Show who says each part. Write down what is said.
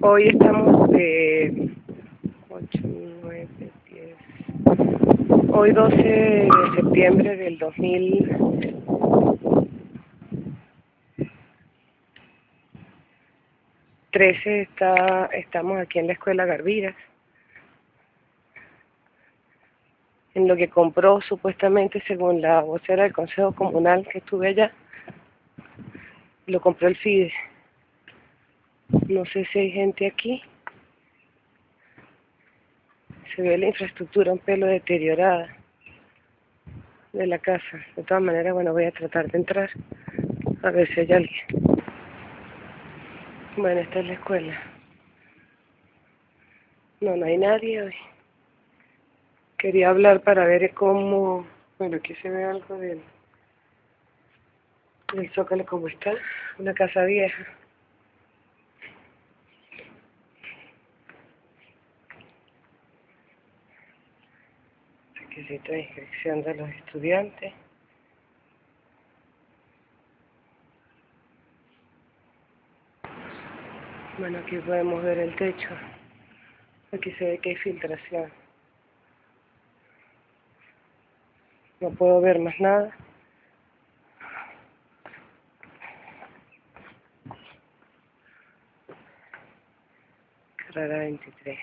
Speaker 1: Hoy estamos de 8, 9, 10. Hoy 12 de septiembre del 2013 está, estamos aquí en la escuela Garviras. En lo que compró supuestamente, según la vocera del Consejo Comunal que estuve allá, lo compró el FIDE. No sé si hay gente aquí. Se ve la infraestructura un pelo deteriorada de la casa. De todas maneras, bueno, voy a tratar de entrar a ver si hay alguien. Bueno, esta es la escuela. No, no hay nadie hoy. Quería hablar para ver cómo... Bueno, aquí se ve algo del, del zócalo, cómo está. Una casa vieja. Requisito de inscripción de los estudiantes. Bueno, aquí podemos ver el techo. Aquí se ve que hay filtración. No puedo ver más nada. Carrera 23.